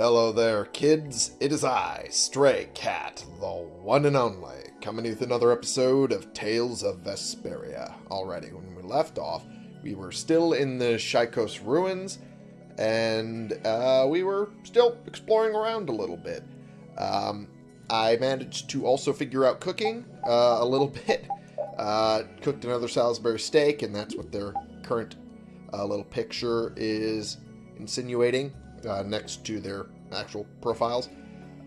Hello there, kids. It is I, Stray Cat, the one and only, coming with another episode of Tales of Vesperia. Already, when we left off, we were still in the Shaikos ruins, and uh, we were still exploring around a little bit. Um, I managed to also figure out cooking uh, a little bit. Uh, cooked another Salisbury steak, and that's what their current uh, little picture is insinuating uh, next to their actual profiles.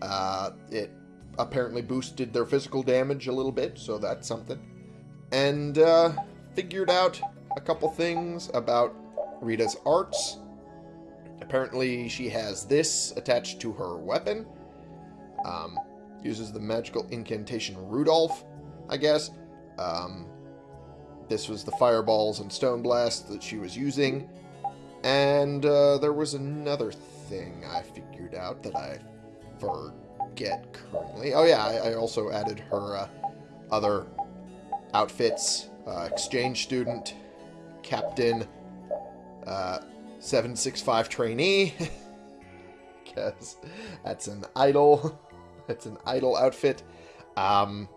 Uh, it apparently boosted their physical damage a little bit, so that's something. And uh, figured out a couple things about Rita's arts. Apparently, she has this attached to her weapon. Um, uses the magical incantation Rudolph, I guess. Um, this was the fireballs and stone blast that she was using. And uh, there was another thing I figured out that I forget currently. Oh yeah, I, I also added her uh, other outfits. Uh, exchange student, captain, uh, 765 trainee. Because that's an idol. That's an idol outfit. Um,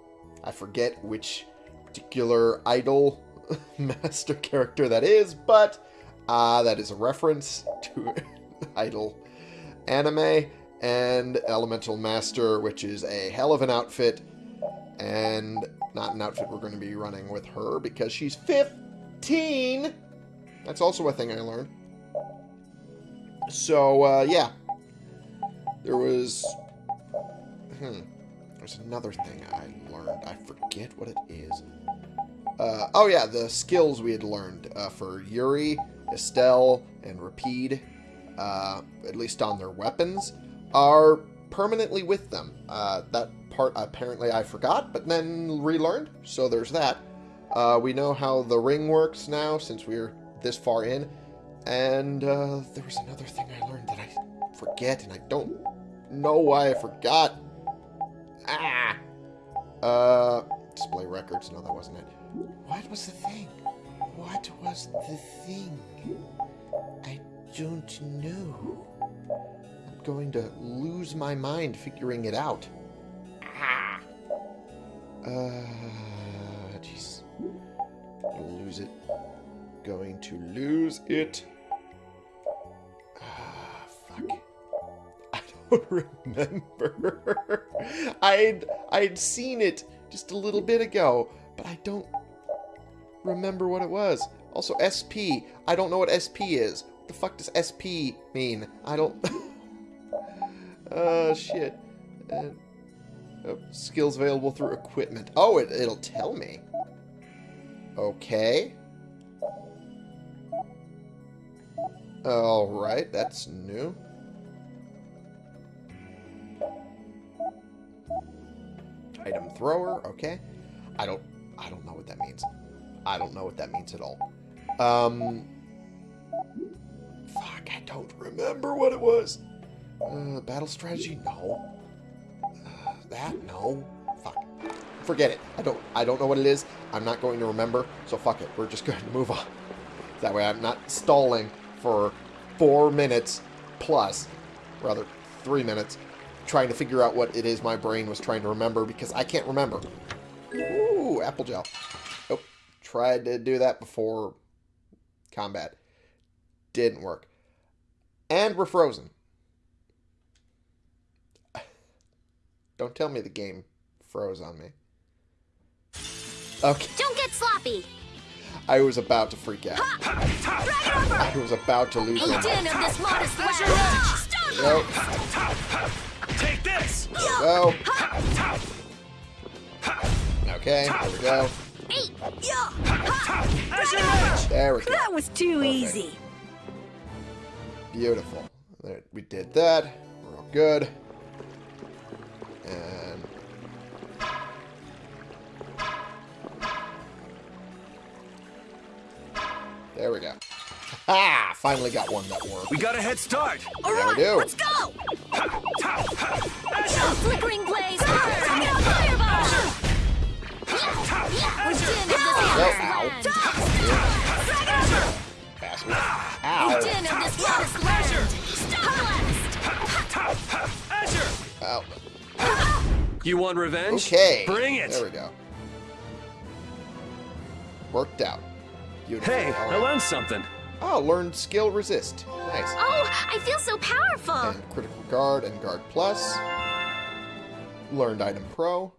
I forget which particular idol master character that is, but uh, that is a reference to idol anime and Elemental Master, which is a hell of an outfit and not an outfit we're going to be running with her because she's 15. That's also a thing I learned. So, uh, yeah. There was... Hmm. There's another thing I learned. I forget what it is. Uh, oh, yeah, the skills we had learned uh, for Yuri, Estelle, and Repede, uh, at least on their weapons, are permanently with them. Uh, that part apparently I forgot, but then relearned, so there's that. Uh, we know how the ring works now since we're this far in. And uh, there was another thing I learned that I forget, and I don't know why I forgot. Ah! Uh, display records. No, that wasn't it. What was the thing? What was the thing? I don't know. I'm going to lose my mind figuring it out. Ah! Uh, jeez. Lose it. Going to lose it. Ah, fuck. I don't remember. I'd I'd seen it just a little bit ago, but I don't remember what it was. Also, SP. I don't know what SP is. What the fuck does SP mean? I don't... Oh, uh, shit. Uh, oh, skills available through equipment. Oh, it, it'll tell me. Okay. Alright, that's new. Item thrower, okay. I don't I don't know what that means. I don't know what that means at all. Um Fuck, I don't remember what it was. Uh, battle strategy? No. Uh, that? No. Fuck. Forget it. I don't I don't know what it is. I'm not going to remember, so fuck it. We're just going to move on. That way I'm not stalling for four minutes plus, rather three minutes, trying to figure out what it is my brain was trying to remember because I can't remember. Ooh, apple gel. Oh, tried to do that before combat. Didn't work. And we're frozen. Don't tell me the game froze on me. Okay. Don't get sloppy. I was about to freak out. I was about to lose Eat in of this modest land. Nope. Take this! Go. Okay, there we go. Eat. As! There we go. That was too Perfect. easy. Beautiful. There, we did that. We're all good. And... There we go. Ha! Finally got one that worked. We got a head start! All Yeah, we right, do. let's go. Flickering blaze. Bring out fireball. Ow. You want revenge? Okay. Bring it. There we go. Worked out. Beautiful. Hey, All I learned something. Oh, learned skill resist. Nice. Oh, I feel so powerful. And critical guard and guard plus. Learned item pro.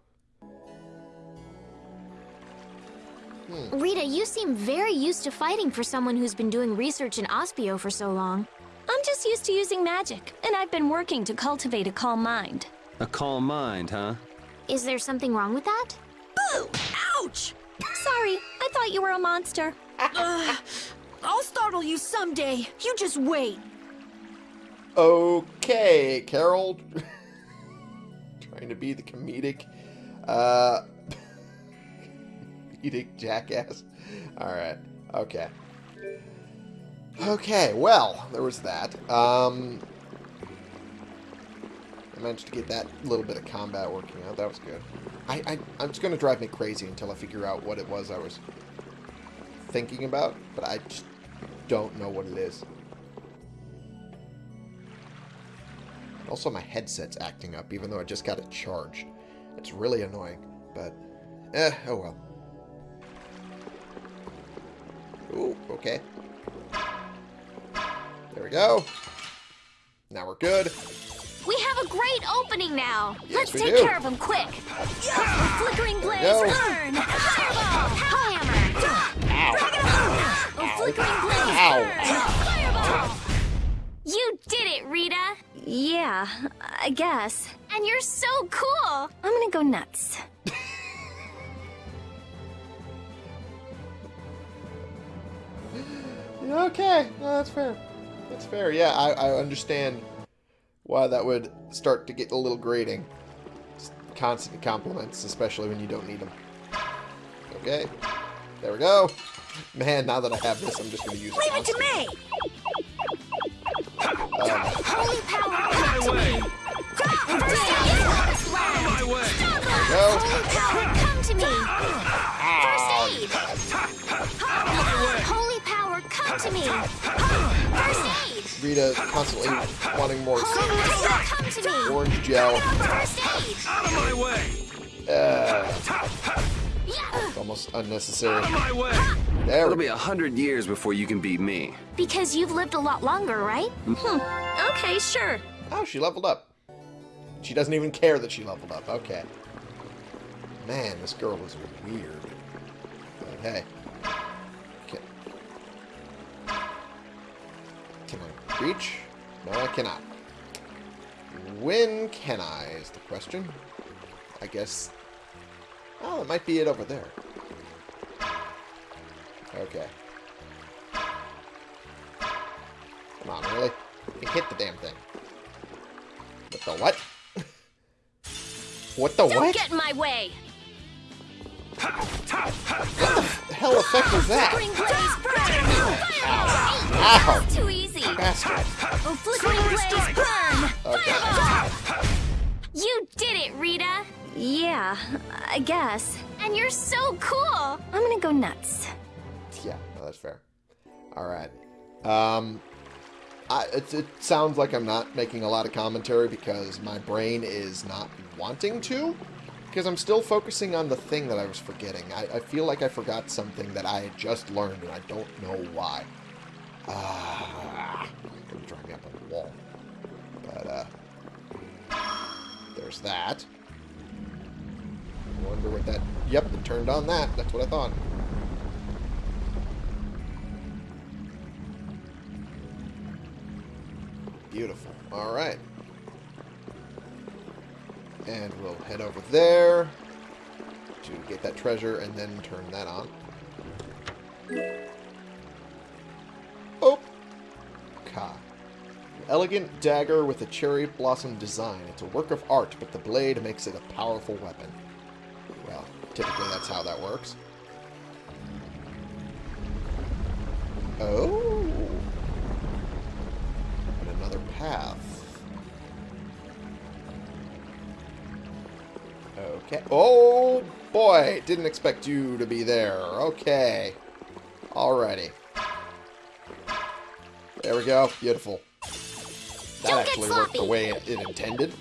Rita, you seem very used to fighting for someone who's been doing research in Aspio for so long. I'm just used to using magic, and I've been working to cultivate a calm mind. A calm mind, huh? Is there something wrong with that? Boo! Ouch! Sorry, I thought you were a monster. Ugh. I'll startle you someday. You just wait. Okay, Karol. Trying to be the comedic, uh, comedic jackass. All right. Okay. Okay. Well, there was that. Um, I managed to get that little bit of combat working out. That was good. I, I I'm just gonna drive me crazy until I figure out what it was I was thinking about, but I just don't know what it is. Also, my headset's acting up, even though I just got it charged. It's really annoying, but eh, oh well. Ooh, okay. There we go. Now we're good. We have a great opening now. Yes, Let's we take do. care of him quick. Yeah. Flickering blaze, go. burn! Fireball, hammer! Ow. Flickering blaze, Ow. burn! Fireball! You did it, Rita! Yeah, I guess. And you're so cool! I'm gonna go nuts. Okay, no, that's fair. That's fair. Yeah, I, I understand why that would start to get a little grating. Just constant compliments, especially when you don't need them. Okay, there we go. Man, now that I have this, I'm just going to use it. Leave it to me. Um, Holy power, Out come of to my way! aid, Lotus Out my way! go. Holy power, come to me! Come to me! First aid! Rita constantly wanting more Holy power, come to me! orange gel. First aid! Out of my way! Uh, it's almost unnecessary. Out of my way! There It'll be a hundred years before you can beat me. Because you've lived a lot longer, right? Hmm, okay, sure. Oh, she leveled up. She doesn't even care that she leveled up. Okay. Man, this girl is weird. But reach? No, I cannot. When can I, is the question. I guess... Oh, it might be it over there. Okay. Come on, really? You hit the damn thing. What the what? what the Don't what? get in my way! The hell effect was that? Flickering blaze, burn! Fireball! Ow! Too easy! Bastard. Oh, flickering blaze, burn! Okay. You did it, Rita! Yeah, I guess. And you're so cool! I'm gonna go nuts. Yeah, no, that's fair. Alright. Um, I, it, it sounds like I'm not making a lot of commentary because my brain is not wanting to. Because I'm still focusing on the thing that I was forgetting. I, I feel like I forgot something that I had just learned and I don't know why. Ah, drive me up on the wall. But, uh, there's that. I wonder what that... Yep, it turned on that. That's what I thought. Beautiful. All right. And we'll head over there to get that treasure and then turn that on. Oh! Ka. An elegant dagger with a cherry blossom design. It's a work of art, but the blade makes it a powerful weapon. Well, typically that's how that works. Oh! And another path. Okay. Oh, boy. Didn't expect you to be there. Okay. Alrighty. There we go. Beautiful. That Don't actually worked the way it, it intended.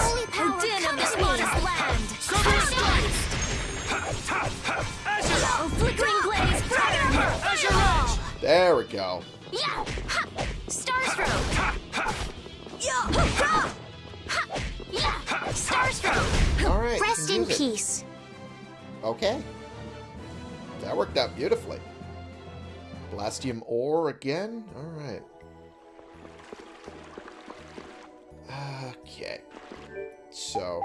Holy power, din of come the at me. smallest land. Oh, flickering blaze, burn! Fireball! There we go. Yeah! Ha! Starstroke! In it. peace. Okay. That worked out beautifully. Blastium ore again? Alright. Okay. So.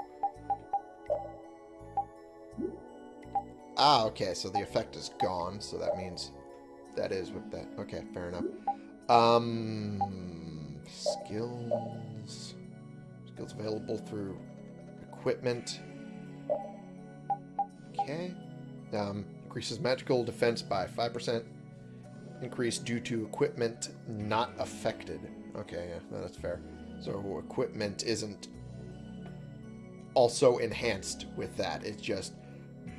Ah, okay, so the effect is gone, so that means that is what that... Okay, fair enough. Um... Skills... Skills available through equipment. Okay. Um, increases magical defense by 5%. Increase due to equipment not affected. Okay, yeah, that's fair. So equipment isn't also enhanced with that. It's just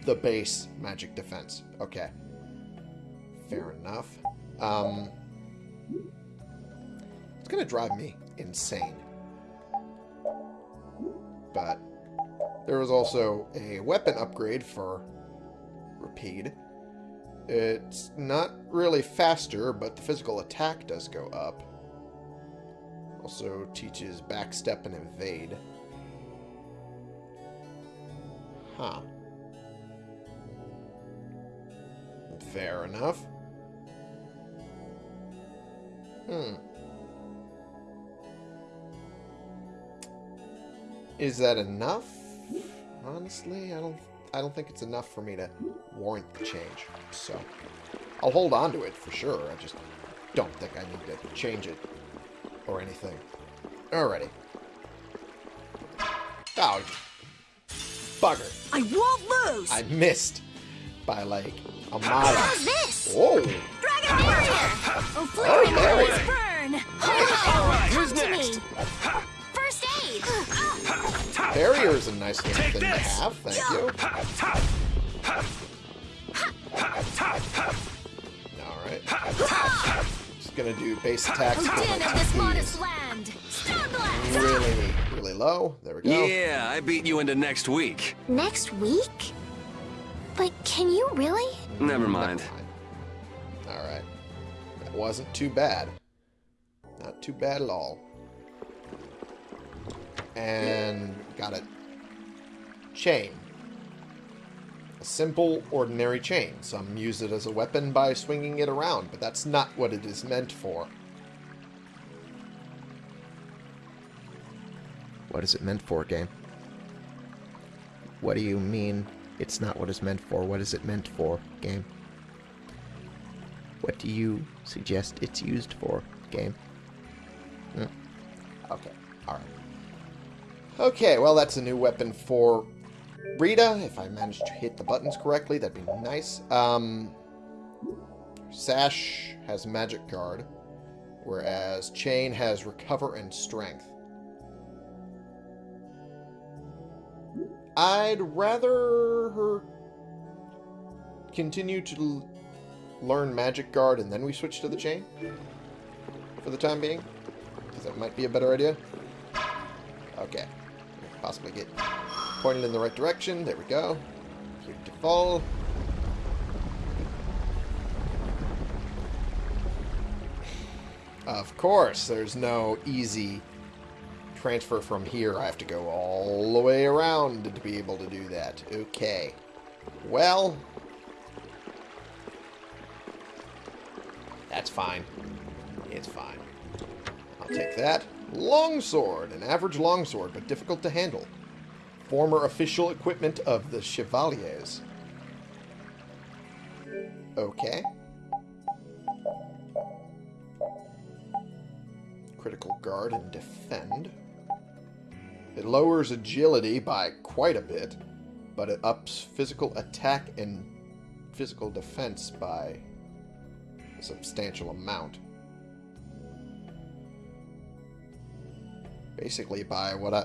the base magic defense. Okay. Fair enough. Um, it's going to drive me insane. But there was also a weapon upgrade for Repede. It's not really faster, but the physical attack does go up. Also teaches backstep and evade. Huh. Fair enough. Hmm. Is that enough? Honestly, I don't I don't think it's enough for me to warrant the change. So I'll hold on to it for sure. I just don't think I need to change it or anything. Alrighty. Oh, bugger. I won't lose. I missed by like a mile. How's this? Whoa! Dragon Barrier! Oh, Oh, there we burn! right, Come who's next? First aid! Ah! Barrier is a nice little thing to have. Thank you. Alright. Just gonna do base attacks for my this modest land. Really, really low. There we go. Yeah, I beat you into next week. Next week? But can you really? Never mind. Alright. That wasn't too bad. Not too bad at all. And got it. Chain. A simple, ordinary chain. Some use it as a weapon by swinging it around, but that's not what it is meant for. What is it meant for, game? What do you mean it's not what it's meant for? What is it meant for, game? What do you suggest it's used for, game? Hmm. Okay, alright. Okay, well, that's a new weapon for Rita. If I manage to hit the buttons correctly, that'd be nice. Um, Sash has Magic Guard, whereas Chain has Recover and Strength. I'd rather her continue to learn Magic Guard and then we switch to the Chain for the time being. Because that might be a better idea. Okay. Possibly get pointed in the right direction. There we go. Beautiful. Of course, there's no easy transfer from here. I have to go all the way around to be able to do that. Okay. Well, that's fine. It's fine. I'll take that. Longsword. An average longsword, but difficult to handle. Former official equipment of the Chevaliers. Okay. Critical guard and defend. It lowers agility by quite a bit, but it ups physical attack and physical defense by a substantial amount. Basically by what I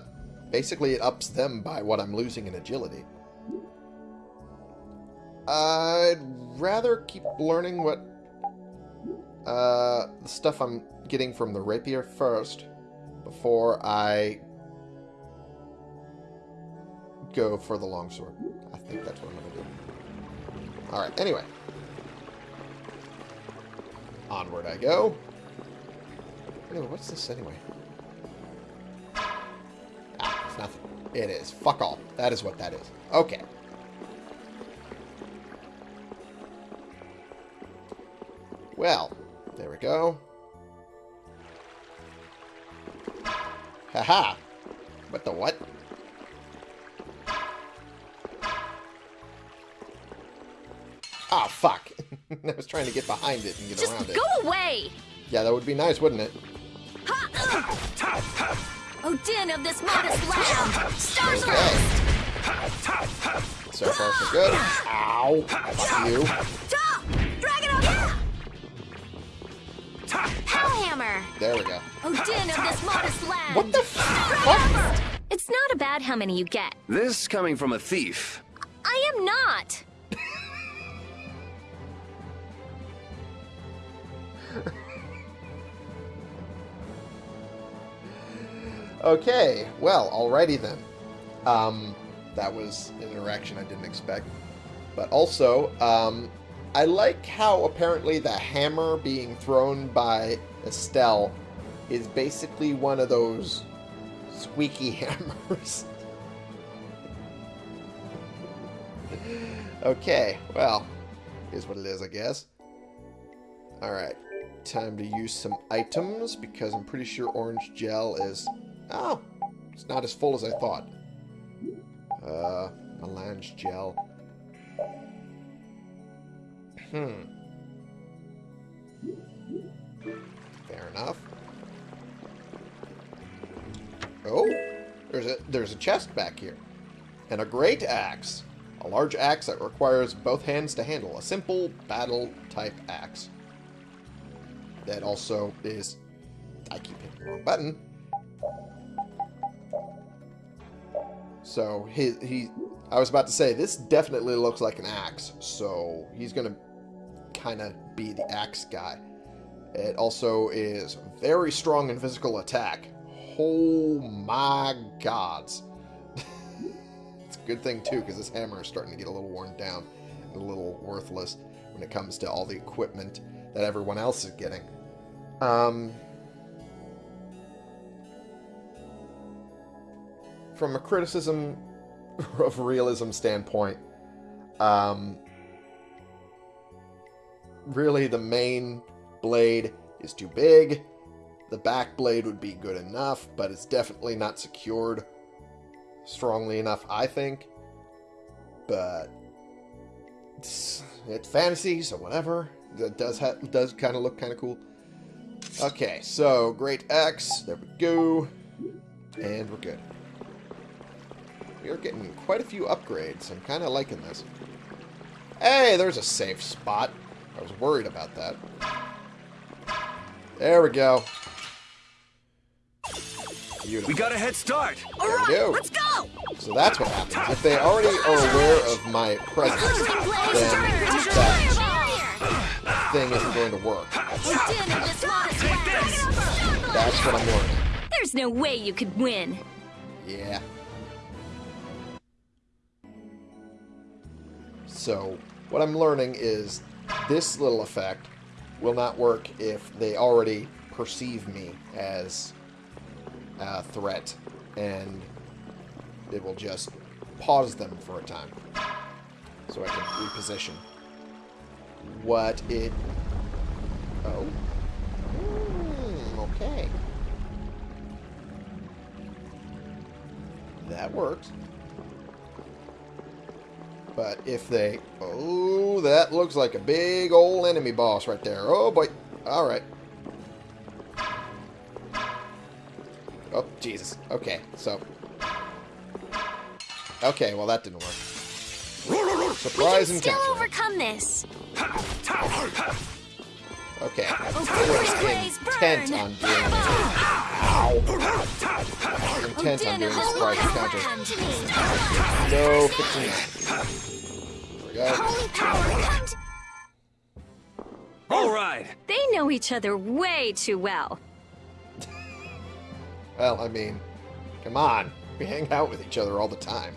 basically it ups them by what I'm losing in agility. I'd rather keep learning what uh the stuff I'm getting from the rapier first before I go for the longsword. I think that's what I'm going to do. Alright, anyway. Onward I go. Anyway, what's this anyway? Nothing. It is. Fuck all. That is what that is. Okay. Well, there we go. Haha. What the what? Ah, fuck. I was trying to get behind it and get Just around it. Just go away! Yeah, that would be nice, wouldn't it? Odin of this modest land! Stars Okay. So far, so good. Ow. Fuck you. Ta! Dragon of Hellhammer! There we go. Odin of this modest land! What the fuck? It's not about how many you get. This coming from a thief. Okay, well, alrighty then. Um, that was an interaction I didn't expect. But also, um, I like how apparently the hammer being thrown by Estelle is basically one of those squeaky hammers. okay, well, is what it is, I guess. Alright, time to use some items because I'm pretty sure orange gel is... Oh, it's not as full as I thought. Uh, melange gel. Hmm. Fair enough. Oh, there's a there's a chest back here, and a great axe, a large axe that requires both hands to handle, a simple battle type axe. That also is, I keep hitting the wrong button. So he he, I was about to say this definitely looks like an axe, so he's gonna kind of be the axe guy. It also is very strong in physical attack. Oh my gods. it's a good thing, too, because this hammer is starting to get a little worn down and a little worthless when it comes to all the equipment that everyone else is getting. Um, from a criticism of realism standpoint, um, really the main blade is too big. The back blade would be good enough, but it's definitely not secured strongly enough, I think. But it's, it's fantasy, so whatever. That does does kind of look kind of cool. Okay, so great axe. There we go, and we're good. We are getting quite a few upgrades. I'm kind of liking this. Hey, there's a safe spot. I was worried about that. There we go. Beautiful. We got a head start. There we go. Let's go! So that's what happens. If they already are aware of my presence, then that thing isn't going to work. Odin of this modest land! That's what I'm learning. There's no way you could win. Yeah. So, what I'm learning is this little effect will not work if they already perceive me as a threat, and it will just pause them for a time so I can reposition. What it... Oh. Hmm, okay. That works. But if they... Oh, that looks like a big old enemy boss right there. Oh, boy. Alright. Oh, Jesus. Okay, so... Okay, well, that didn't work. We can Surprise and still overcome this. Okay. Blaze oh, Intent burn! on doing this. Ow. Intent on doing this this surprise land! encounter. Come to me. No fixing that. There we go. Holy power, come to All right. They know each other way too well. Well, I mean, come on. We hang out with each other all the time.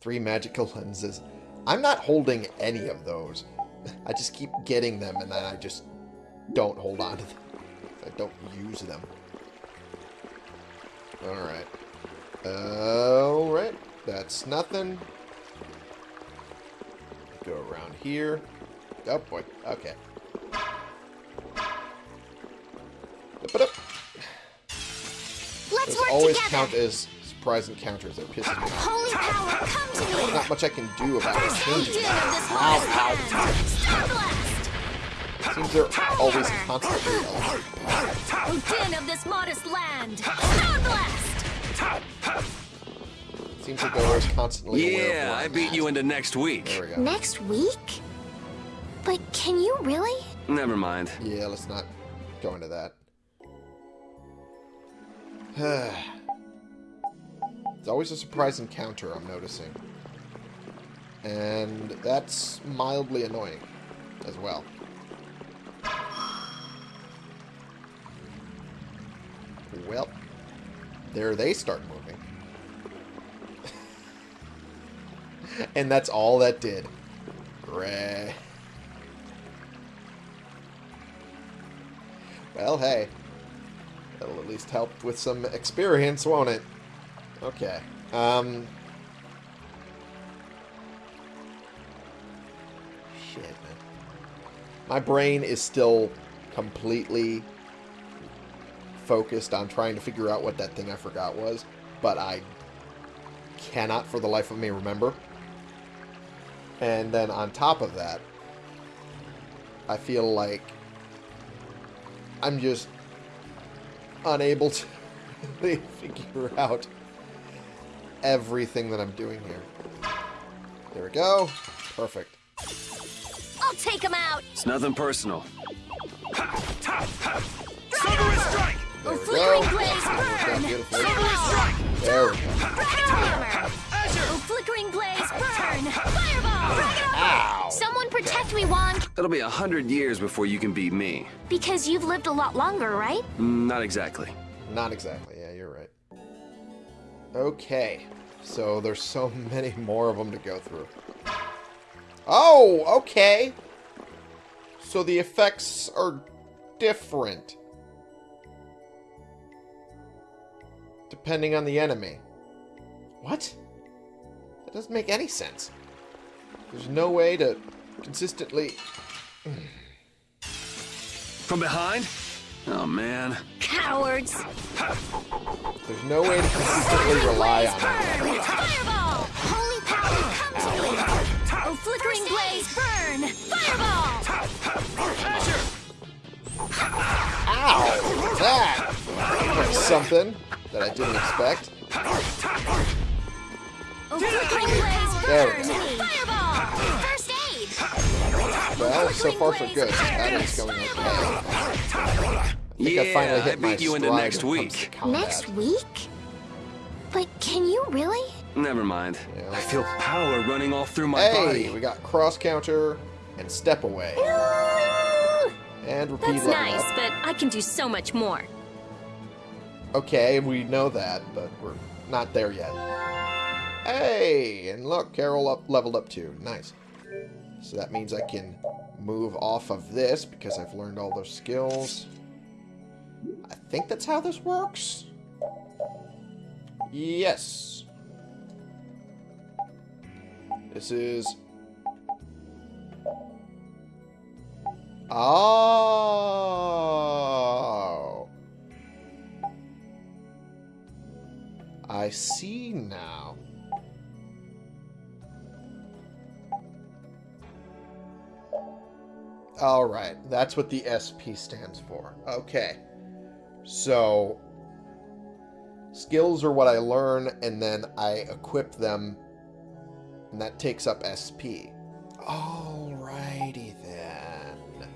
Three magical lenses. I'm not holding any of those. I just keep getting them and then I just don't hold on to them. I don't use them. Alright. Alright. That's nothing. Go around here. Oh boy. Okay. Let's Those work always together. count as surprise encounters. They're pissing me off. Holy power, come to There's me. not much I can do about it. Odin this Ow, modest land. Star blast. Seems they're always constantly. Odin of this modest land. Star blast! Seems like they're always constantly aware of Yeah, I beat at. you into next week. There we go. Next week? But can you really? Never mind. Yeah, let's not go into that. it's always a surprise encounter, I'm noticing. And that's mildly annoying as well. Well, there they start moving. and that's all that did. Great. Well, hey. That'll at least help with some experience, won't it? Okay. Um... Shit, man. My brain is still completely focused on trying to figure out what that thing I forgot was, but I cannot for the life of me remember. And then on top of that, I feel like I'm just unable to really figure out everything that I'm doing here. There we go. Perfect. I'll take him out! It's nothing personal. There we flickering go. blaze, Worked out burn! There we go. Someone me, Wand. It'll be a hundred years before you can beat me. Because you've lived a lot longer, right? Mm, Not exactly. Not exactly. Yeah, you're right. Okay. So there's so many more of them to go through. Oh, okay. So the effects are different. Depending on the enemy. What? That doesn't make any sense. There's no way to consistently... From behind? Oh, man. Cowards! There's no way to consistently rely on it. Burn! Fireball! Holy power, come to me. Oh, flickering blaze, burn! Fireball! Ow! That was something that I didn't expect. Oh, flickering blaze, burn! There we burn! go. Fireball! First aid. Well, so far so good. This battle's going okay. I think I finally hit I my beat you into next when it comes week. Next week? But can you really? Never mind. Yeah. I feel power running all through my Hey, body. we got cross counter and step away. And repeat That's nice, up. but I can do so much more. Okay, we know that, but we're not there yet. Hey, and look, Karol up leveled up too. Nice. So that means I can move off of this because I've learned all those skills. I think that's how this works. Yes. This is... Oh. I see now. Alright, that's what the SP stands for. Okay. So, skills are what I learn, and then I equip them, and that takes up SP. Alrighty then.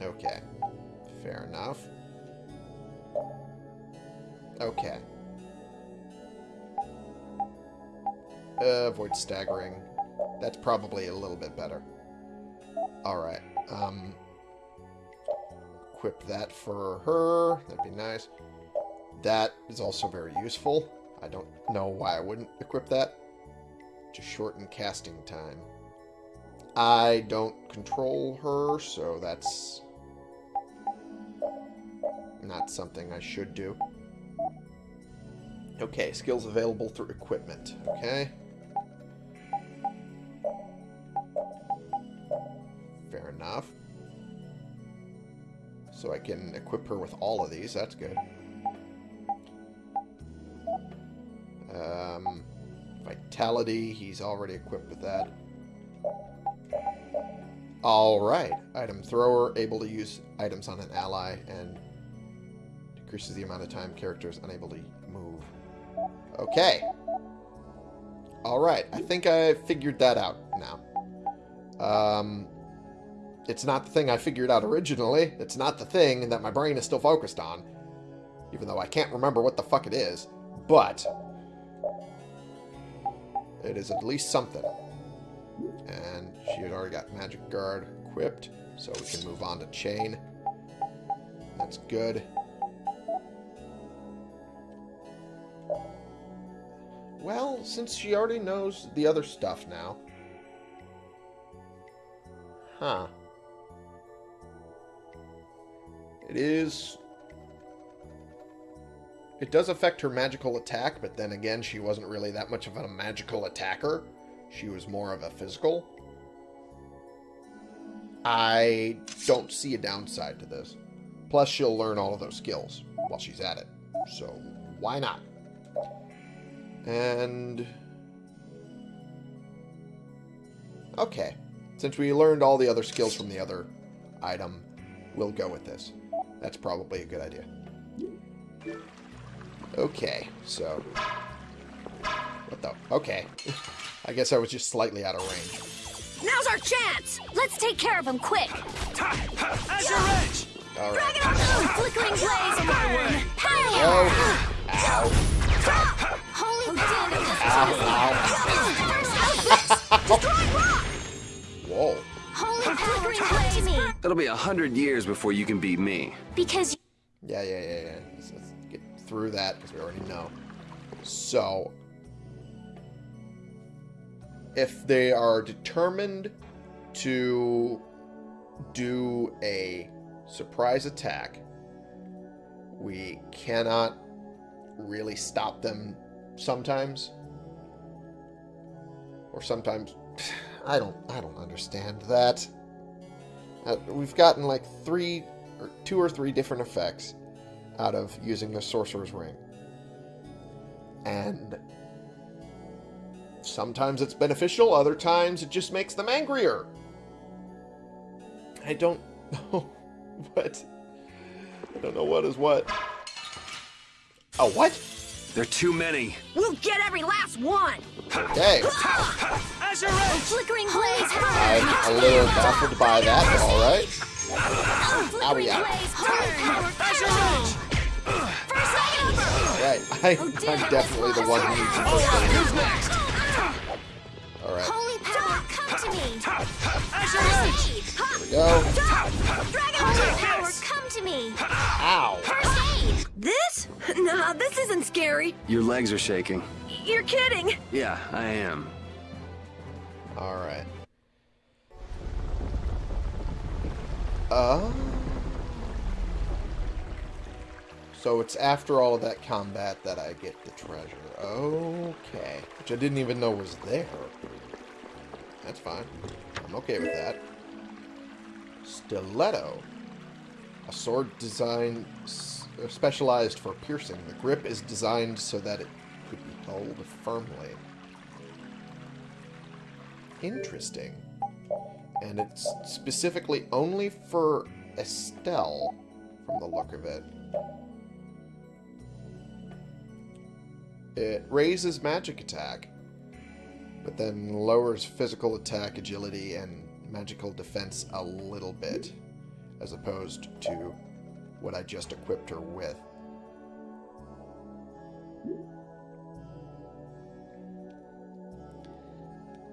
Okay. Fair enough. Okay. Uh, avoid staggering. That's probably a little bit better. Alright. Um, equip that for her. That'd be nice. That is also very useful. I don't know why I wouldn't equip that. To shorten casting time. I don't control her, so that's not something I should do. Okay, skills available through equipment. Okay. Enough. So I can equip her with all of these. That's good. Um, vitality. He's already equipped with that. Alright. Item thrower. Able to use items on an ally and decreases the amount of time character is unable to move. Okay. Alright. I think I figured that out now. Um, it's not the thing I figured out originally. It's not the thing that my brain is still focused on. Even though I can't remember what the fuck it is. But, it is at least something. And she had already got Magic Guard equipped, so we can move on to Chain. That's good. Well, since she already knows the other stuff now. Huh. It is... It does affect her magical attack, but then again, she wasn't really that much of a magical attacker. She was more of a physical. I don't see a downside to this. Plus, she'll learn all of those skills while she's at it. So, why not? And... Okay. Since we learned all the other skills from the other item, we'll go with this. That's probably a good idea. Okay, so... What the... Okay. I guess I was just slightly out of range. Now's our chance! Let's take care of him quick. Azure Edge! Alright. Flickering blaze burn. Power. Oh! Ow. Holy Ow, It'll be a hundred years before you can beat me. Because Yeah, yeah, yeah, yeah. Let's, let's get through that because we already know. So, if they are determined to do a surprise attack, we cannot really stop them sometimes. Or sometimes I don't I don't understand that. Uh, we've gotten like three or two or three different effects out of using the sorcerer's ring. And sometimes it's beneficial, other times it just makes them angrier. I don't know what I don't know what is what. Oh, what? There are too many. We'll get every last one! Okay. Azure Edge! flickering blaze I'm a little baffled by that, but alright. Flickering Owie, ow. blaze burn. Azure Edge! First aid. Right. I, oh, I'm definitely the one who needs the oh, first. Who's next? Alright. Holy power, come to me. Azure Here we go. Holy power, come to me. Ow. First. This? Nah, this isn't scary. Your legs are shaking. You're kidding. Yeah, I am. Alright. Uh... So it's after all of that combat that I get the treasure. Okay. Which I didn't even know was there. That's fine. I'm okay with that. Stiletto. A sword designed, specialized for piercing. The grip is designed so that it could be held firmly. Interesting. And it's specifically only for Estelle, from the look of it. It raises magic attack, but then lowers physical attack, agility, and magical defense a little bit, as opposed to what I just equipped her with.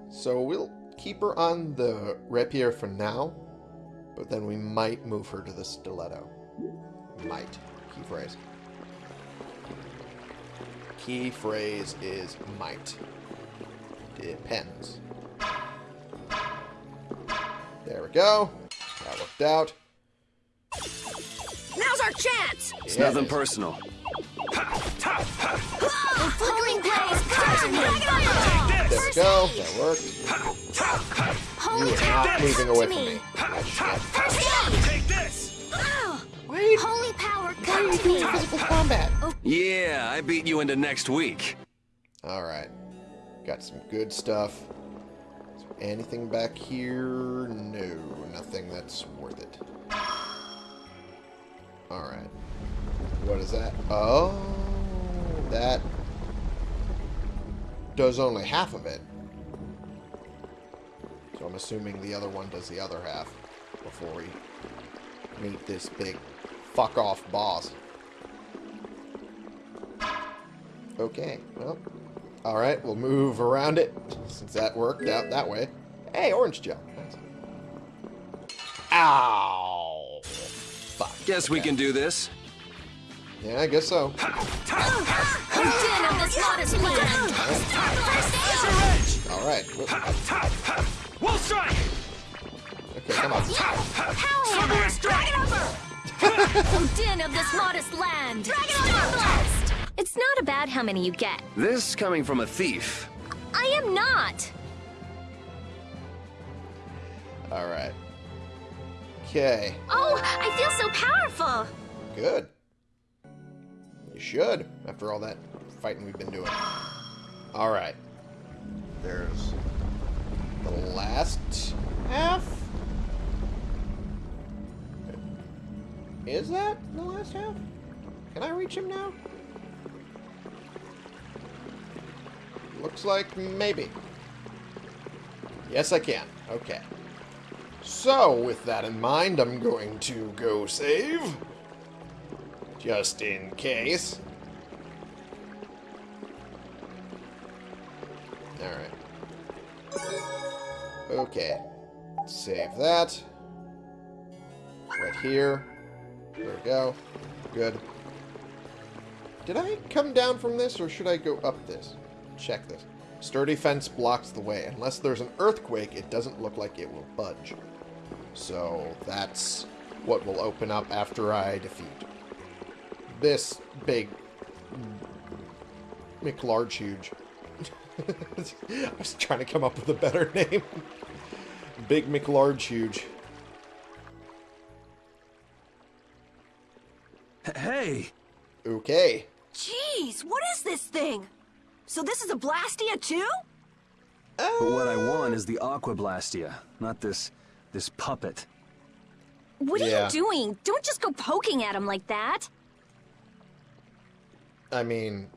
So we'll keep her on the rapier for now. But then we might move her to the stiletto. Might. Key phrase. Key phrase is might. Depends. There we go. That worked out. Now's our chance! It's Yeah, nothing it is. personal. Flickering blaze, come to! There go. That worked. You are not moving away from me! me. That shit. First aid! Take this! Wait. Holy power, come to me! Physical combat. Oh. Yeah, I beat you into next week. Alright. Got some good stuff. Is there anything back here? No, nothing that's worth it. Alright. What is that? Oh, that does only half of it. So I'm assuming the other one does the other half before we meet this big fuck off boss. Okay, well, alright, we'll move around it, since that worked out that way. Hey, orange gel. Ow! Fuck. Guess we can do this. Yeah, I guess so. Din of this modest land! First aid! Alright. We'll strike! Okay, come on. Power hammer! Din of this modest land! Dragon blast! It's not about how many you get. This coming from a thief. I am not! Alright. Okay, Oh, I feel so powerful! good. You should, after all that fighting we've been doing. Alright. There's the last half? Is that the last half? Can I reach him now? Looks like maybe. Yes, I can. Okay. So, with that in mind, I'm going to go save. Just in case. Alright. Okay. Save that. Right here. There we go. Good. Did I come down from this, or should I go up this? Check this. Sturdy fence blocks the way. Unless there's an earthquake, it doesn't look like it will budge. So that's what will open up after I defeat this big McLarge huge. I was trying to come up with a better name. Big McLarge huge. Hey! Okay. Jeez, what is this thing? So this is a Blastia too? Uh, but what I want is the Aqua Blastia, not this this puppet. What are Yeah. you doing? Don't just go poking at him like that. I mean,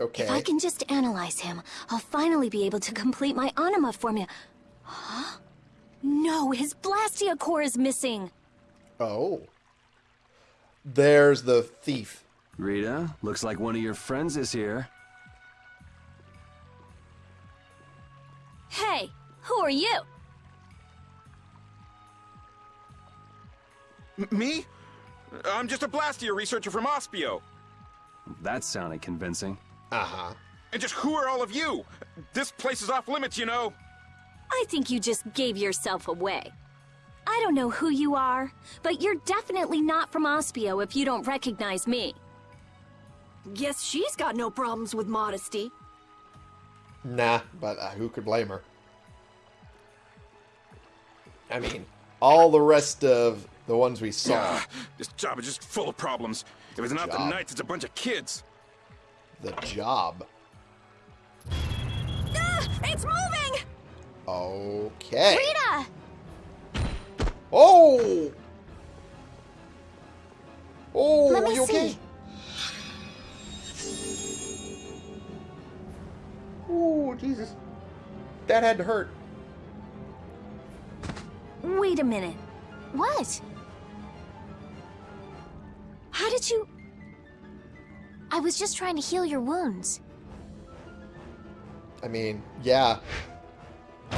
okay. If I can just analyze him, I'll finally be able to complete my anima formula. Huh? No, his Blastia core is missing. Oh. There's the thief. Rita, looks like one of your friends is here. Hey, who are you? Me? I'm just a Blastia researcher from Aspio. That sounded convincing. Uh-huh. And just who are all of you? This place is off limits, you know. I think you just gave yourself away. I don't know who you are, but you're definitely not from Aspio if you don't recognize me. Guess she's got no problems with modesty. Nah, but uh, who could blame her? I mean, all the rest of the ones we saw, This job is just full of problems. If it's not the Job. Knights, it's a bunch of kids. the job. Ah, it's moving! Okay. Rita! Oh! Oh, Let are me you okay? see. Oh, Jesus. That had to hurt. Wait a minute. What? How did you... I was just trying to heal your wounds. I mean, yeah.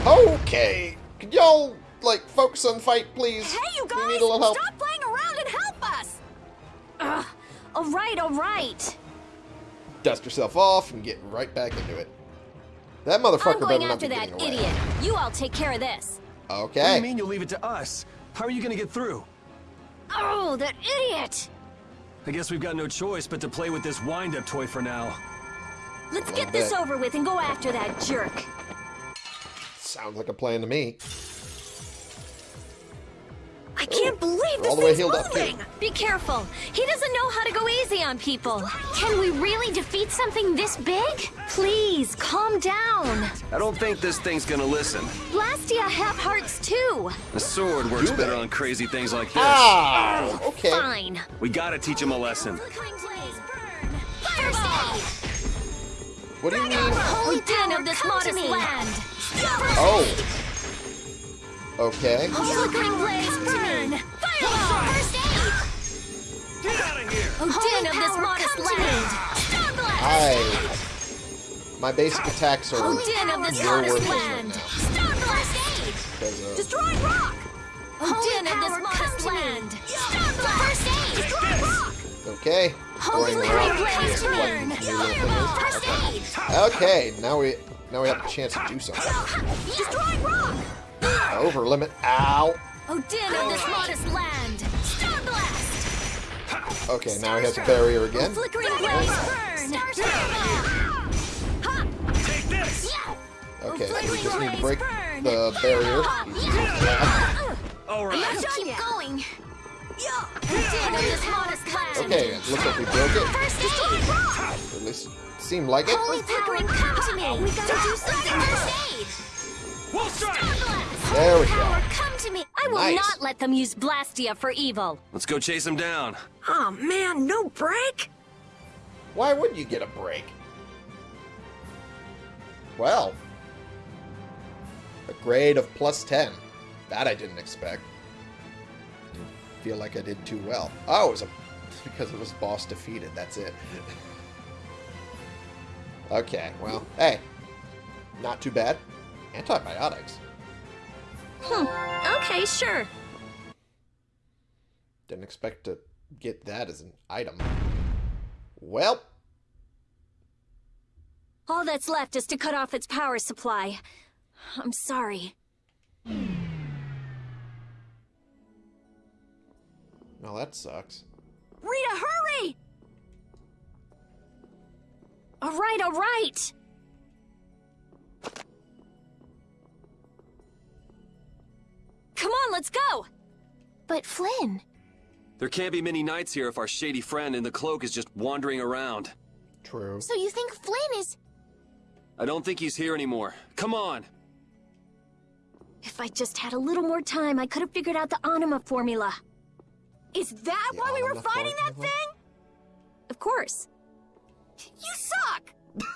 Okay. Could y'all like, focus on the fight, please. Hey, you guys! We need a little help. Stop playing around and help us! Ugh. All right, all right. Dust yourself off and get right back into it. That I'm motherfucker going better not after be that getting away. idiot. You all take care of this. Okay. What do you mean you'll leave it to us? How are you gonna get through? Oh, that idiot! I guess we've got no choice but to play with this wind-up toy for now. Let's A get little this over with and go after that jerk. Sounds like a plan to me. I can't believe this all the thing's healed up, moving! Be careful. He doesn't know how to go easy on people. Can we really defeat something this big? Please, calm down. I don't think this thing's gonna listen. Blastia have hearts too. The sword works Do better they? on crazy things like this. Ah! Okay. Fine. We gotta teach him a lesson. Flickering blaze, burn. Fireball! What do you mean? Holy den of this modest land. Oh. Okay. Flickering blaze, burn. Fireball! First aid! Get out of here! Oh, den of this modest come to me. land. Star blast! I... My basic attacks are Oh, den of this near modest worthless right land. now. Star blast! Because, uh, Destroy rock! Oh, den of power, this come modest to land. Star blast! First aid! okay. Holy Going flickering around. blaze, burn. new little thing is. First aid! Okay, now we now we have a chance to do something. Destroy rock! Over limit. Ow. Oh, Odin den of this modest land. Star blast! Okay, now he has a barrier again. Flickering blaze, burn. Take this! Okay, oh, we just need to break the barrier. All right. Keep going. Oh, den of this modest land. Okay, it looks like we broke it. First aid! Or at least it seemed like it. Holy power, come to me. We gotta do something. First aid. We'll! There we Power, go. come to me. I will Nice. not let them use Blastia for evil. Let's go chase him down. Oh man, no break? Why would you get a break? Well, a grade of plus 10. That I didn't expect. Didn't feel like I did too well. Oh, it was a, because it was boss defeated. That's it. okay, well, hey, not too bad. Antibiotics. Hmm. Okay, sure. Didn't expect to get that as an item. Well, All that's left is to cut off its power supply. I'm sorry. well, that sucks. Rita, hurry! All right, all right. Come on, let's go. But Flynn, There can't be many nights here if our shady friend in the cloak is just wandering around. True. so you think Flynn is... I don't think he's here anymore. Come on! If I just had a little more time, I could have figured out the Anima formula. Is that The why we were Anima fighting that thing? Of course. You suck!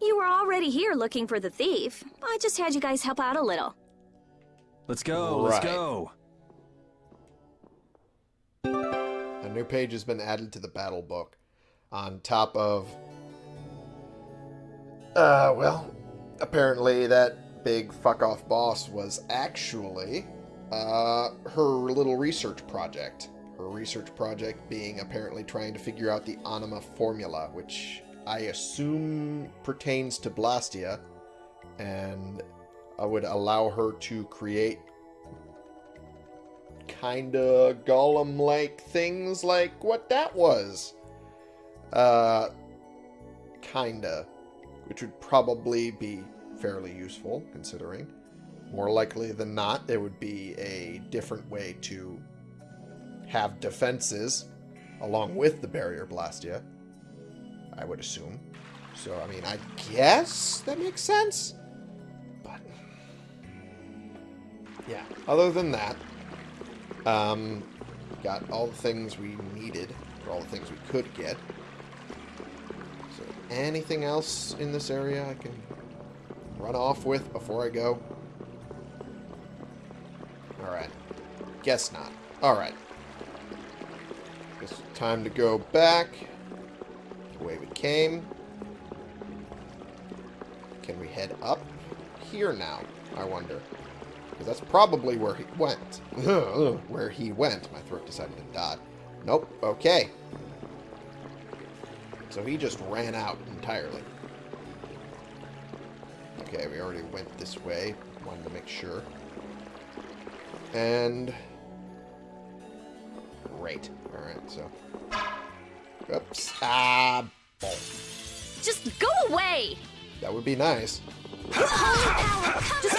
You were already here looking for the thief. I just had you guys help out a little. Let's go, let's go. A new page has been added to the battle book on top of. Uh, well, apparently that big fuck off boss was actually uh, her little research project. Her research project being apparently trying to figure out the Anima formula, which I assume pertains to Blastia, and uh, would allow her to create kinda golem-like things like what that was. Uh, kinda. Which would probably be fairly useful, considering. More likely than not, there would be a different way to have defenses along with the barrier blastia. I would assume. So, I mean, I guess that makes sense. Yeah. Other than that, um, got all the things we needed, or all the things we could get. So, anything else in this area I can run off with before I go? Alright. Guess not. Alright. It's time to go back the way we came. Can we head up here now? I wonder. Because that's probably where he went. where he went. My throat decided to dot. Nope. Okay. So he just ran out entirely. Okay, we already went this way. Wanted to make sure. And... Great. Alright, so... Oops. Ah. Just go away! That would be nice. Just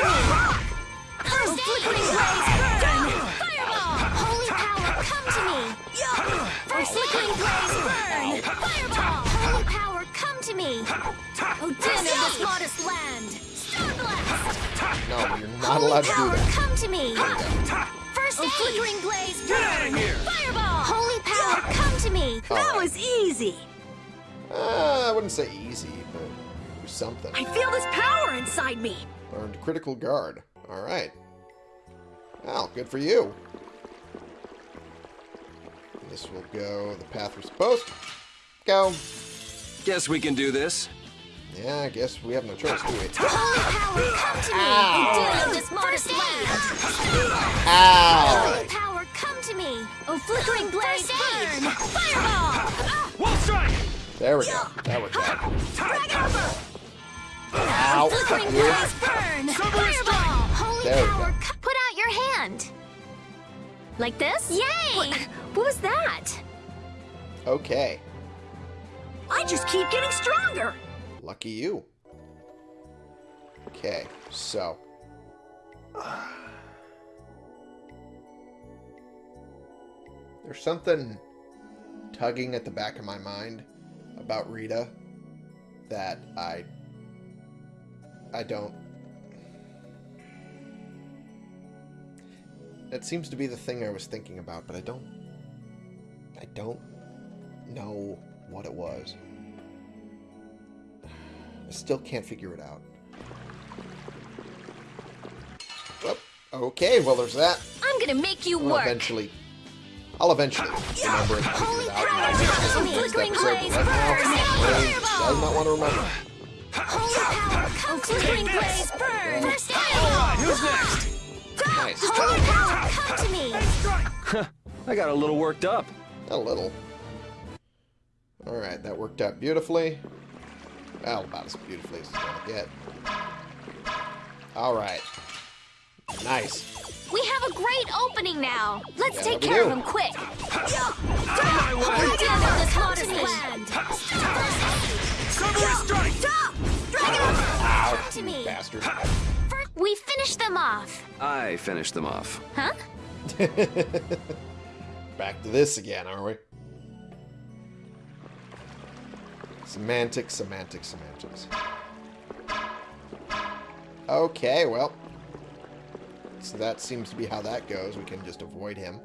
rock! Oh, flickering blaze, burn! Fireball! Holy power, come to me! Flickering blaze, burn! Fireball! Holy power, come to me! Oh, din of this modest land! Star blast! No, you're not Holy allowed to do power, that. come to me! First aid! flickering blaze, burn! Fireball! Holy power, come to me! That was easy. Uh, I wouldn't say easy, but something. I feel this power inside me. Learned critical guard. Alright. Well, good for you. This will go the path we're supposed to go. Guess we can do this. Yeah, I guess we have no choice, do we? Holy power, come to me! Oh, din of this modest land! Ow! Holy power, come to me! Oh, flickering blaze, burn! Fireball! Ah! Wolf strike! There we go. That worked out. Ow! Flickering You. blaze, burn! Fireball! Holy There we go. put out your hand! Like this? Yay! What, what was that? Okay. I just keep getting stronger. Lucky you. Okay, so. There's something tugging at the back of my mind about Rita that I. I don't. That seems to be the thing I was thinking about, but I don't. I don't know what it was. I still can't figure it out. Well, okay, well, there's that. I'm gonna make you I'll work! eventually... I'll eventually remember it and figure it out. power, when I get to the next flickering episode, blaze, but right now, burn, my brain fireball. does not want to remember. Holy power, Oh, come to flickering me! blaze, burn! First aid! Who's next? Nice. Holy power, come to me! I got a little worked up. A little. Alright, that worked out beautifully. Well, about as beautifully as it's gonna get. Alright. Nice. We have a great opening now! Let's Yeah, take care do. of him quick! I finished them off. Huh? Back to this again, are we? Semantics, semantics, semantics. Okay, well. So that seems to be how that goes. We can just avoid him.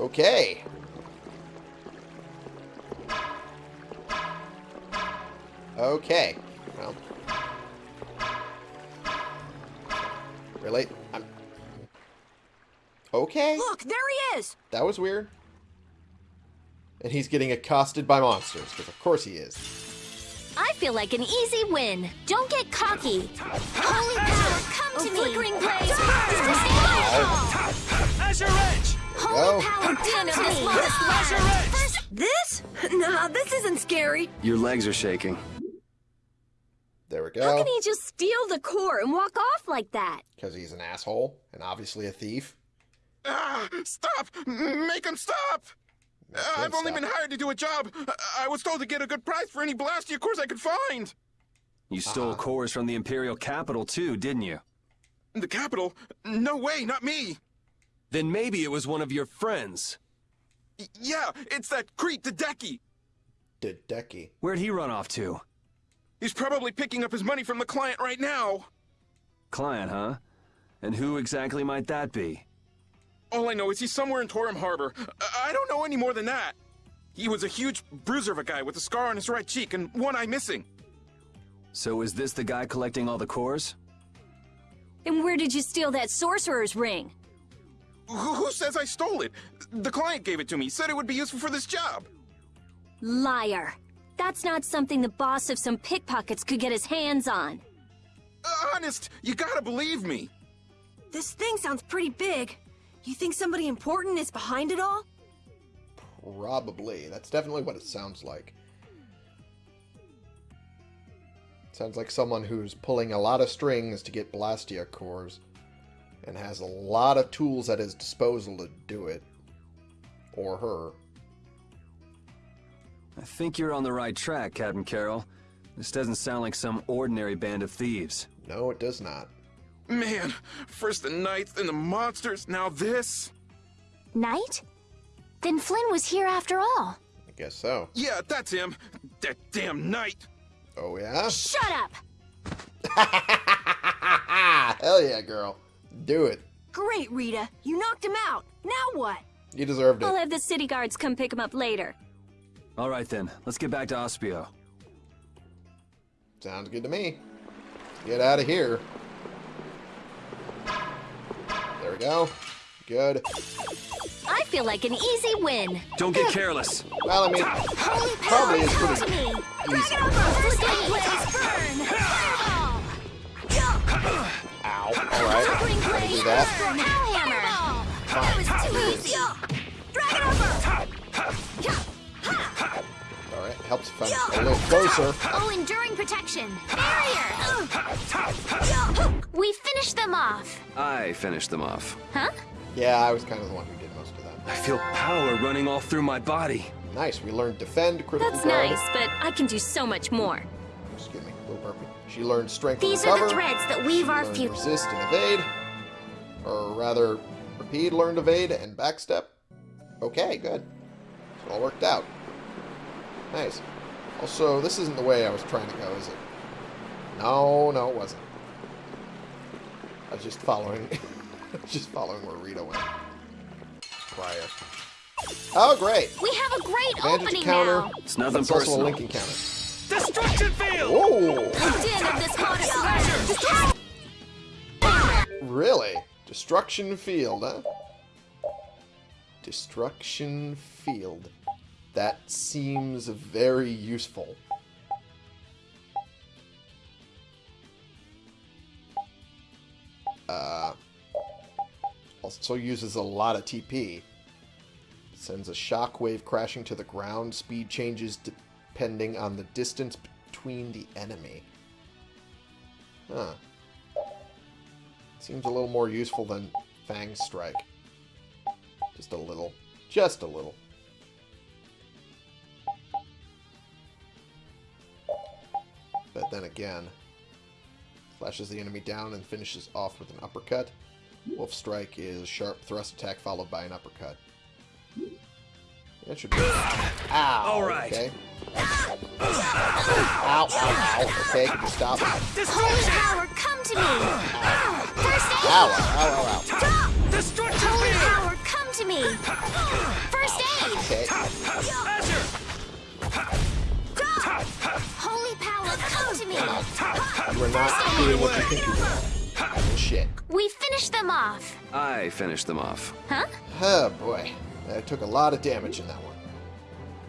Okay. Okay. Well. Really? I'm... Okay. Look, there he is. That was weird. And he's getting accosted by monsters, because of course he is. I feel like an easy win. Don't get cocky. Holy power, come Oh, to me! flickering blaze, burn! Azure Edge! Holy go. power, Din come of to this me! modest Azure land! Edge! This? Nah, this isn't scary. Your legs are shaking. There we go. How can he just steal the core and walk off like that? Because he's an asshole, and obviously a thief. Ah, stop! Make him stop! Uh, him I've only stop. been hired to do a job. I-, I was told to get a good price for any Blastia cores I could find. You stole Uh-huh. cores from the Imperial capital too, didn't you? The capital? No way, not me. Then maybe it was one of your friends. Y- yeah, it's that Crete Dedeki. Dedeki. Where'd he run off to? He's probably picking up his money from the client right now. Client, huh? And who exactly might that be? All I know is he's somewhere in Torim Harbor. I, I don't know any more than that. He was a huge bruiser of a guy with a scar on his right cheek and one eye missing. So is this the guy collecting all the cores? And where did you steal that sorcerer's ring? Who, who says I stole it? The client gave it to me, said it would be useful for this job. Liar. That's not something the boss of some pickpockets could get his hands on. Uh, honest, you gotta believe me. This thing sounds pretty big. You think somebody important is behind it all? Probably. That's definitely what it sounds like. Sounds like someone who's pulling a lot of strings to get Blastia cores and has a lot of tools at his disposal to do it. Or her. I think you're on the right track, Captain Karol. This doesn't sound like some ordinary band of thieves. No, it does not. Man, first the knights, then the monsters, now this. Knight? Then Flynn was here after all. I guess so. Yeah, that's him. That damn knight. Oh, yeah? Shut up! Hell yeah, girl. Do it. Great, Rita. You knocked him out. Now what? You deserved it. I'll have the city guards come pick him up later. All right then, let's get back to Aspio. Sounds good to me. Get out of here. There we go. Good. I feel like an easy win. Don't get careless. Well, I mean, Holy Probably is power, pretty come to me! easy. Flickering blaze, burn! Fireball! Ow. Alright. Flickering Gotta blaze, do that. burn! Helps if I'm a little closer. Oh, enduring protection! Barrier! We finished them off! I finished them off. Huh? Yeah, I was kind of the one who did most of that. I feel power running all through my body. Nice. We learned defend, critical That's guard. nice, but I can do so much more. Excuse me, a little burpy. She learned strength These and are recover. the threads that weave She our future. resist and evade. Or rather, repeat, learned evade, and backstep. Okay, good. So all worked out. Nice. Also, this isn't the way I was trying to go, is it? No, no, it wasn't. I was just following, just following where Rita went. Prior. Oh, great! We have a great Advantage opening counter. now! It's nothing That's also a personal. linking counter. Destruction field! Whoa! Din of this goddess Really? Destruction field, huh? Destruction field. That seems very useful. Uh, also uses a lot of TP. Sends a shockwave crashing to the ground. Speed changes depending on the distance between the enemy. Huh. Seems a little more useful than Fang Strike. Just a little. Just a little. But then again, flashes the enemy down and finishes off with an uppercut. Wolf Strike is sharp thrust attack followed by an uppercut. That should be. Ow! All right. Okay. Ow, ow, ow. Okay, can you stop? Holy power, come to me! First aid! Ow, ow, ow, ow. Holy power, come to me! First aid! Okay. You are not doing what you think you're doing. Bullshit. We finished them off! I finished them off. Huh? Oh boy. I took a lot of damage in that one.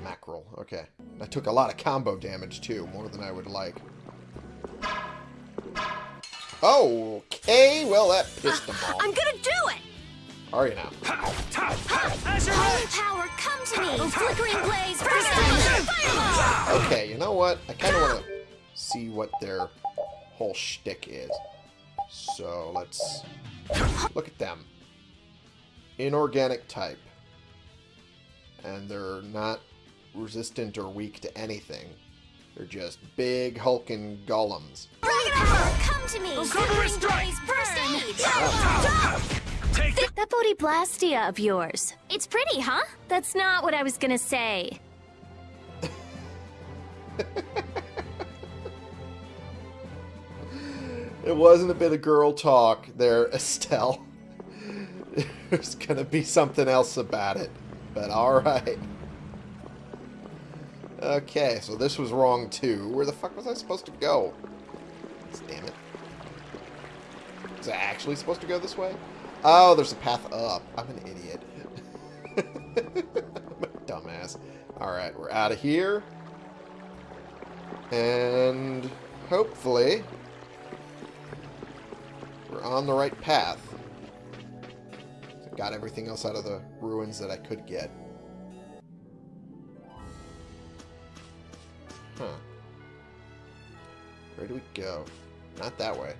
Mackerel. Okay. I took a lot of combo damage too, more than I would like. Okay, well that pissed them off. I'm gonna do it! Are you now? Holy power, come to me! Flickering blaze, first aid! Fireball! Okay, you know what? I kind of want to see what their whole shtick is. So let's look at them. Inorganic type. And they're not resistant or weak to anything. They're just big, hulking golems. Holy power, come to me! Flickering blaze, first aid! That Bodhi of yours. It's pretty, huh? That's not what I was gonna say. It wasn't a bit of girl talk there, Estelle. There's gonna be something else about it. But alright. Okay, so this was wrong too. Where the fuck was I supposed to go? Damn it. Was I actually supposed to go this way? Oh, there's a path up. I'm an idiot. I'm a dumbass. Alright, we're out of here. And hopefully we're on the right path. got everything else out of the ruins that I could get. Huh. Where do we go? Not that way.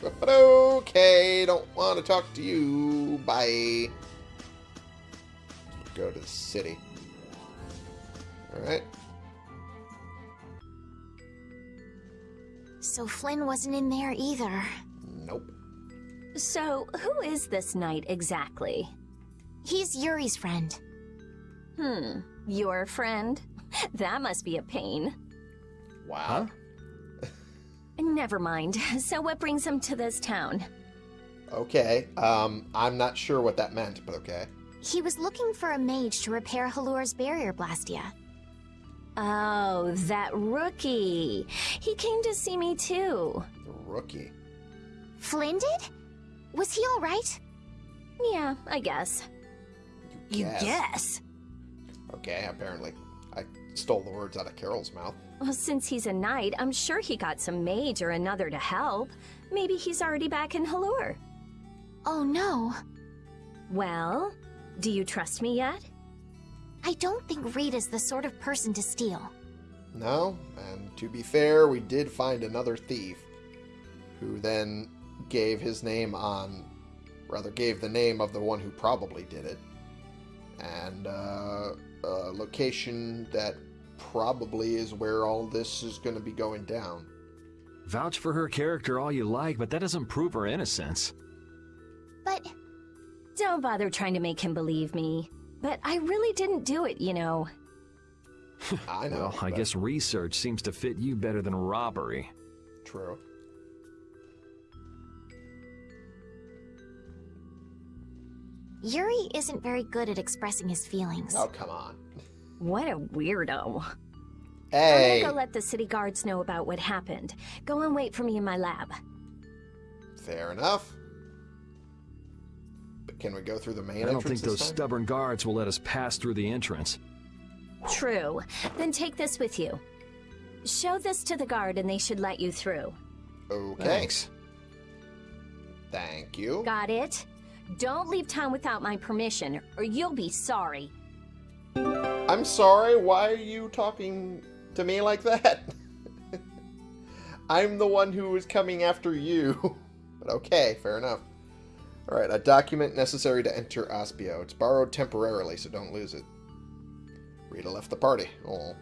But okay, don't want to talk to you. Bye. Go to the city. Alright. So Flynn wasn't in there either. Nope. So, who is this knight exactly? He's Yuri's friend. Hmm, your friend? That must be a pain. Wow. Never mind. So what brings him to this town? Okay. Um, I'm not sure what that meant, but okay. He was looking for a mage to repair Halure's barrier blastia. Oh, that rookie. He came to see me too. The rookie. Flynn did? Was he alright? Yeah, I guess. You Guess. guess. Okay, apparently. I stole the words out of Karol's mouth. Well, since he's a knight, I'm sure he got some mage or another to help. Maybe he's already back in Halure. Oh no. Well, do you trust me yet? I don't think Rita's the sort of person to steal. No, and to be fair, we did find another thief who then gave his name on, rather, gave the name of the one who probably did it, and uh, a location that probably is where all this is going to be going down. Vouch for her character all you like, but that doesn't prove her innocence. But Don't bother trying to make him believe me. But I really didn't do it, you know. I know. Well, I but guess research seems to fit you better than robbery. True. Yuri isn't very good at expressing his feelings. Oh, come on. What a weirdo. Hey! I'm gonna go let the city guards know about what happened. Go and wait for me in my lab. Fair enough. But can we go through the main entrance? I don't entrance think those time? stubborn guards will let us pass through the entrance. True. Then take this with you. Show this to the guard and they should let you through. Okay. Thanks. Thank you. Got it? Don't leave town without my permission, or you'll be sorry. I'm sorry, why are you talking to me like that? I'm the one who was coming after you. but okay, fair enough. Alright, a document necessary to enter Aspio. It's borrowed temporarily, so don't lose it. Rita left the party. Oh.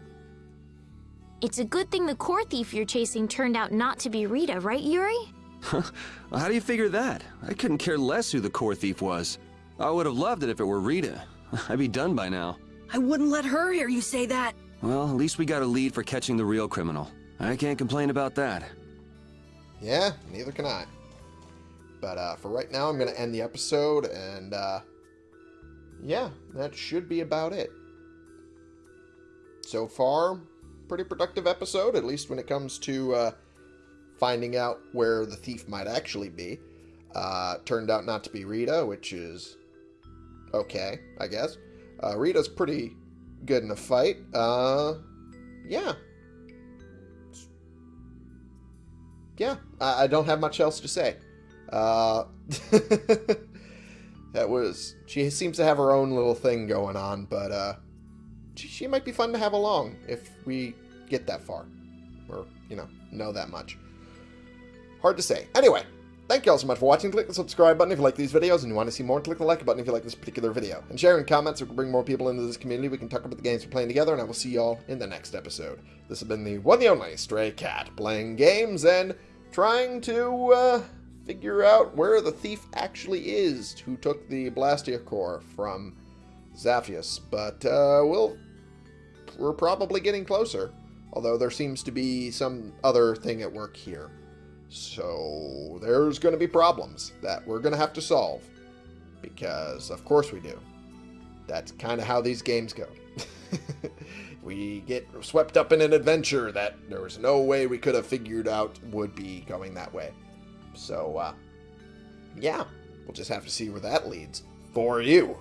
It's a good thing the core thief you're chasing turned out not to be Rita, right, Yuri? Well, how do you figure that? I couldn't care less who the core thief was. I would have loved it if it were Rita. I'd be done by now. I wouldn't let her hear you say that. Well, at least we got a lead for catching the real criminal. I can't complain about that. Yeah, neither can I. But uh, for right now, I'm going to end the episode, and uh, yeah, that should be about it. So far, pretty productive episode, at least when it comes to uh, finding out where the thief might actually be. Uh, turned out not to be Rita, which is okay, I guess. Uh, Rita's pretty good in a fight. Uh, yeah, yeah, I, I don't have much else to say. Uh, that was she seems to have her own little thing going on, but uh, she, she might be fun to have along if we get that far, or you know, know that much. Hard to say. Anyway, thank you all so much for watching. Click the subscribe button if you like these videos and you want to see more. Click the like button if you like this particular video. And share in comments so we can bring more people into this community. We can talk about the games we're playing together, and I will see y'all in the next episode. This has been the one and only Stray Cat, playing games and trying to uh, figure out where the thief actually is who took the Blastia core from Zaphias. But uh, we'll we're probably getting closer, although there seems to be some other thing at work here. So there's going to be problems that we're going to have to solve. Because, of course, we do. That's kind of how these games go. we get swept up in an adventure that there was no way we could have figured out would be going that way. So, uh, yeah, we'll just have to see where that leads for you.